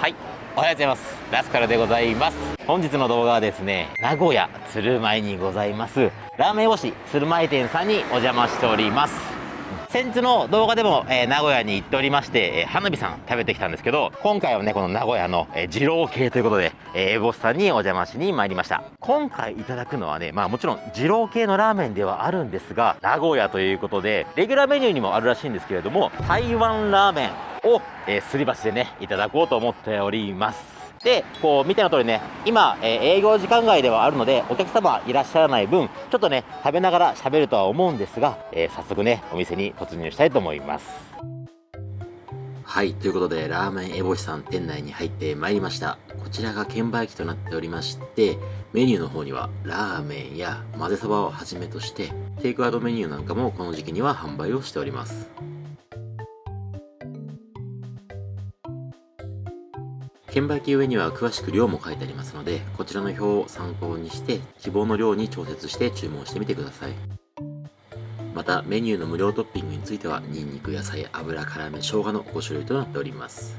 はい。おはようございます。ラスカルでございます。本日の動画はですね名古屋鶴舞にございます。ラーメン推し鶴舞店さんにお邪魔しております。先日の動画でも、えー、名古屋に行っておりまして、えー、花火さん食べてきたんですけど今回はねこの名古屋の、えー、二郎系ということで、えー、エボスさんにお邪魔しに参りました。今回いただくのはねまあもちろん二郎系のラーメンではあるんですが名古屋ということでレギュラーメニューにもあるらしいんですけれども台湾ラーメンを、えー、すり鉢でねいただこうと思っております。でこう見ての通りね今、えー、営業時間外ではあるのでお客様いらっしゃらない分ちょっとね食べながら喋るとは思うんですが、えー、早速ねお店に突入したいと思います。はいということでラーメンエボシさん店内に入ってまいりました。こちらが券売機となっておりましてメニューの方にはラーメンや混ぜそばをはじめとしてテイクアウトメニューなんかもこの時期には販売をしております。券売機上には詳しく量も書いてありますので、こちらの表を参考にして、希望の量に調節して注文してみてください。また、メニューの無料トッピングについては、ニンニク、野菜、油、辛め、生姜の5種類となっております。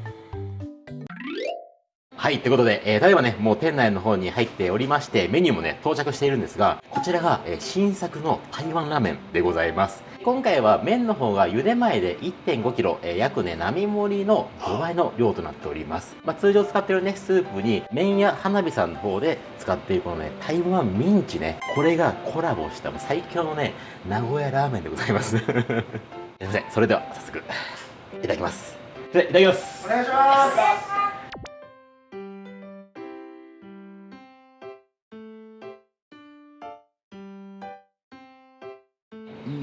はい、ということで、えー、例えばね、もう店内の方に入っておりまして、メニューもね、到着しているんですが、こちらが、えー、新作の台湾ラーメンでございます。今回は麺の方が茹で前で 1.5kg、えー、約ね、並盛りの5倍の量となっております。まあ、通常使ってるね、スープに、麺や花火さんの方で使っているこのね、台湾ミンチね、これがコラボした最強のね、名古屋ラーメンでございます。すいません、それでは早速、いただきます。いただきます。お願いします。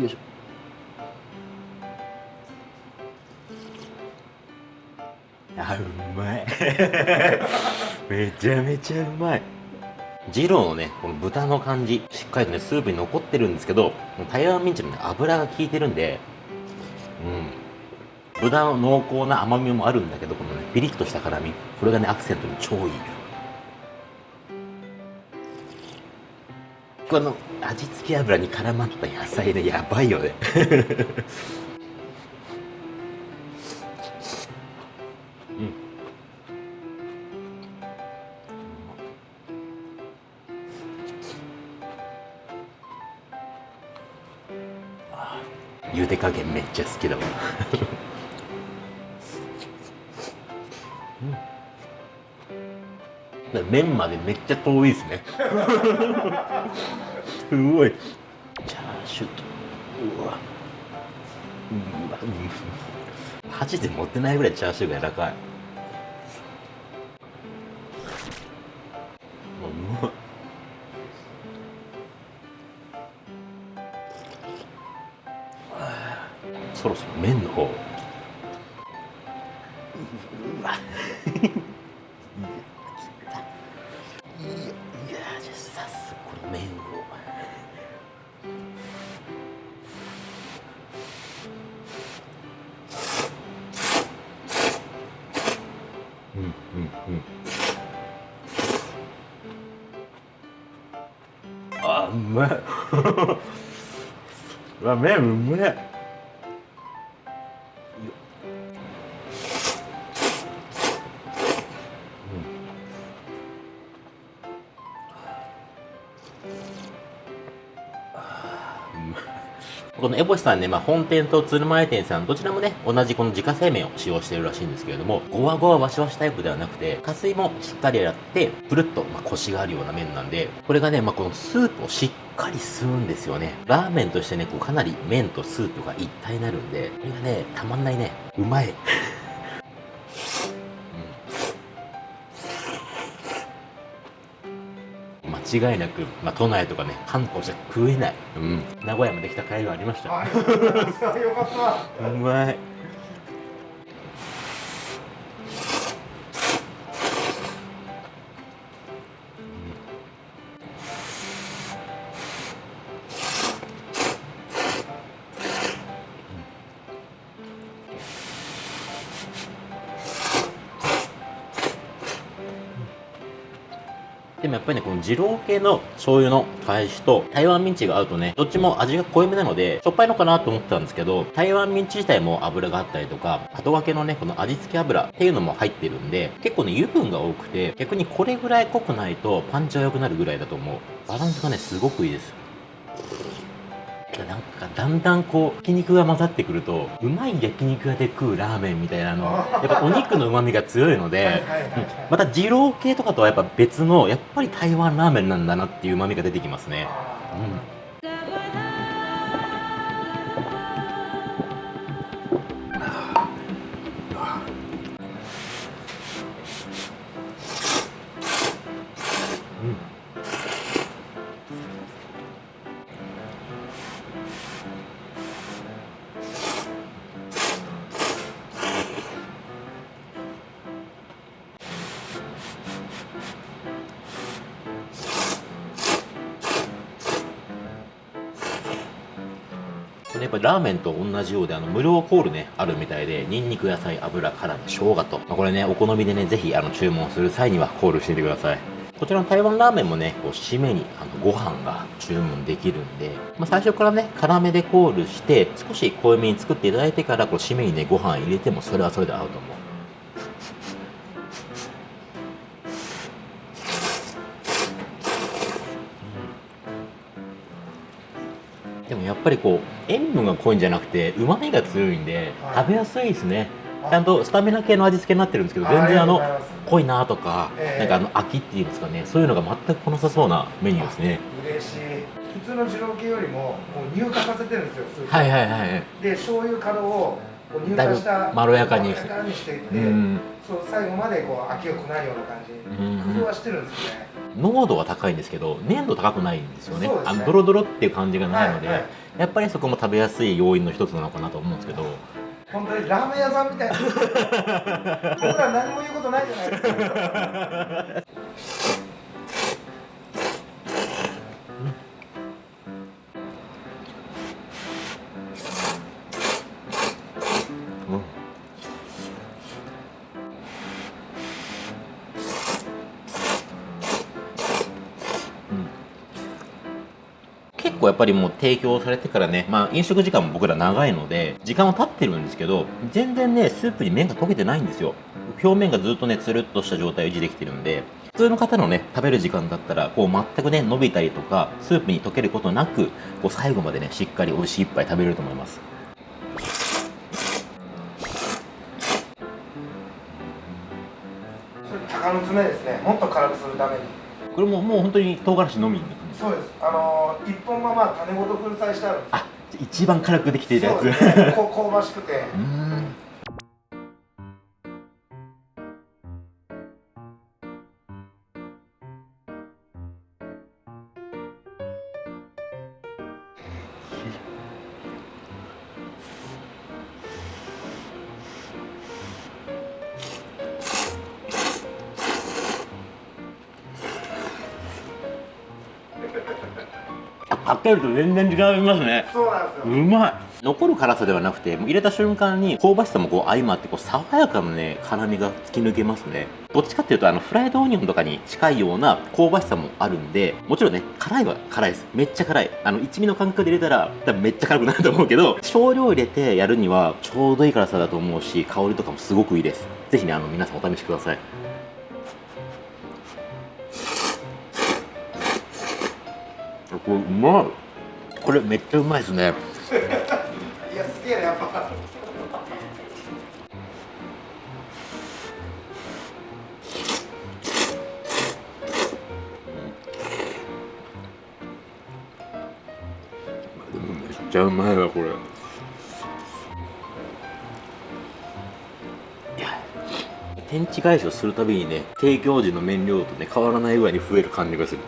よいしょあうまい。めちゃめちゃうまい。二郎のねこの豚の感じしっかりとねスープに残ってるんですけど台湾ミンチの、ね、油が効いてるんでうん。豚の濃厚な甘みもあるんだけどこのねピリッとした辛み。これがねアクセントに超いい。この味付け油に絡まった野菜ねやばいよね。茹で加減めっちゃ好きだわ。うん、麺までめっちゃ遠いですね。すごい。チャーシューとうわ。うわ箸で持ってないぐらいチャーシューが柔らかい。そろそろ麺の方。うわ。あうめえ。うわ麺うめえこのエボシさんね、まあ、本店と鶴舞店さん、どちらもね、同じこの自家製麺を使用しているらしいんですけれども、ごわごわわしわしタイプではなくて、加水もしっかり洗って、ぷるっと、まあ、コシがあるような麺なんで、これがね、まあ、このスープをしっかり吸うんですよね。ラーメンとしてね、こうかなり麺とスープが一体になるんで、これがね、たまんないね。うまい。間違いなく、まあ、都内とかね関東じゃ食えない、うん、名古屋まで来た甲斐がありました。よかった。うまいでもやっぱりね、この二郎系の醤油の返しと台湾ミンチが合うとね、どっちも味が濃いめなので、しょっぱいのかなと思ってたんですけど、台湾ミンチ自体も油があったりとか、後掛けのね、この味付け油っていうのも入ってるんで、結構ね、油分が多くて、逆にこれぐらい濃くないとパンチは良くなるぐらいだと思う。バランスがね、すごくいいです。なんかだんだんこう焼肉が混ざってくるとうまい焼肉屋で食うラーメンみたいなのやっぱお肉のうまみが強いのでまた二郎系とかとはやっぱ別のやっぱり台湾ラーメンなんだなっていううまみが出てきますね。うんやっぱラーメンと同じようであの無料コールねあるみたいでニンニク野菜油辛味生姜と、まあ、これねお好みでねぜひあの注文する際にはコールしてみてください。こちらの台湾ラーメンもね、こう締めにあのご飯が注文できるんで、まあ、最初からね、辛めでコールして、少し濃いめに作っていただいてから、こう締めにね、ご飯入れてもそれはそれで合うと思う。ぱりこう塩分が濃いんじゃなくてうまみが強いんで食べやすいですね。ちゃんとスタミナ系の味付けになってるんですけど全然あの濃いなとか、なんかあの飽きっていうんですかね。そういうのが全く来なさそうなメニューですね。嬉しい。普通の二郎系よりももう乳化させてるんですよはいはいはいで醤油角を乳化したまろやかに。していって、うん、そう最後までこう飽きが来ないような感じ、うん、工夫はしてるんですよね。濃度は高いんですけど粘度高くないんですよね、ね、あのドロドロっていう感じがないので、はいはい、やっぱりそこも食べやすい要因の一つなのかなと思うんですけど。本当にラーメン屋さんみたいな。僕ら何も言うことないじゃないですか。結構やっぱりもう提供されてからね、まあ飲食時間も僕ら長いので、時間は経ってるんですけど、全然ね、スープに麺が溶けてないんですよ。表面がずっとね、つるっとした状態を維持できてるんで、普通の方のね、食べる時間だったら、こう全くね、伸びたりとか、スープに溶けることなく、こう最後までね、しっかり美味しい一杯食べれると思います。鷹の爪ですね。もっと辛くするために。これももう本当に唐辛子のみそうです。あの一本がまあ種ごと粉砕してあるんですあ一番辛くできているやつ、ね、香ばしくて けると全然違いますね。そうなんですよ。うまい。残る辛さではなくて入れた瞬間に香ばしさもこう相まってこう爽やかなね辛みが突き抜けますね。どっちかっていうとあのフライドオニオンとかに近いような香ばしさもあるんでもちろんね辛いは辛いです。めっちゃ辛い。あの一味の感覚で入れたら多分めっちゃ辛くなると思うけど少量入れてやるにはちょうどいい辛さだと思うし香りとかもすごくいいです。ぜひねあの皆さんお試しくださいこれうまい。これめっちゃうまいですね。いやすげえなやっぱ。でもめっちゃうまいわこれ。天地返しをするたびにね提供時の麺量とね変わらないぐらいに増える感じがする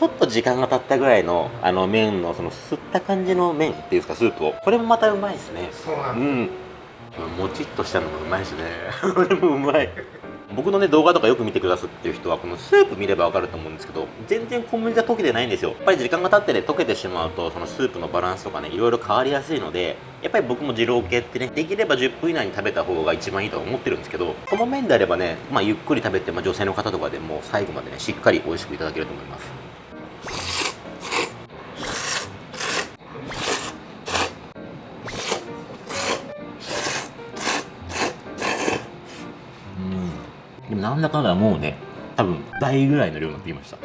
ちょっと時間が経ったぐらいのあの麺のその吸った感じの麺っていうんですかスープを。これもまたうまいですね。そうなんです、うん。もちっとしたのもうまいですね。これもうまい。僕のね動画とかよく見てくださってる人はこのスープ見ればわかると思うんですけど全然小麦が溶けてないんですよ。やっぱり時間が経ってね溶けてしまうとそのスープのバランスとかねいろいろ変わりやすいのでやっぱり僕も二郎系ってねできれば10分以内に食べた方が一番いいとは思ってるんですけどこの麺であればね、まあ、ゆっくり食べて、まあ、女性の方とかでも最後までねしっかり美味しくいただけると思いますなんだかんだもうね多分倍ぐらいの量になってきました。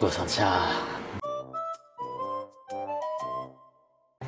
ごちそうさまでした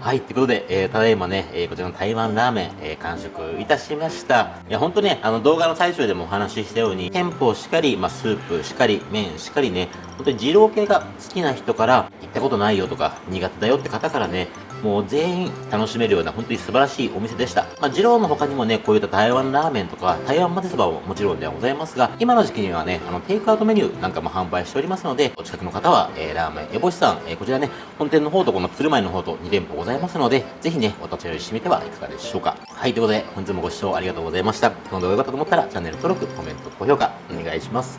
はい、ということで、えー、ただいまね、えーこちらの台湾ラーメン、えー完食いたしました。いや、ほんとね、あの動画の最初でもお話ししたように、店舗しかり、まあ、スープしかり、麺しかりね、本当に二郎系が好きな人から、行ったことないよとか、苦手だよって方からね、もう全員楽しめるような本当に素晴らしいお店でした。まあ、二郎の他にもね、こういった台湾ラーメンとか、台湾まぜそばももちろんではございますが、今の時期にはね、あの、テイクアウトメニューなんかも販売しておりますので、お近くの方は、えーラーメンエボシさん、えーこちらね、本店の方とこの鶴舞の方と2店舗ございますので、ぜひね、お立ち寄りしてみてはいかがでしょうか。はい、ということで、本日もご視聴ありがとうございました。この動画が良かったと思ったら、チャンネル登録、コメント、高評価、お願いします。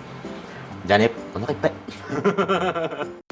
じゃあね、お腹いっぱい。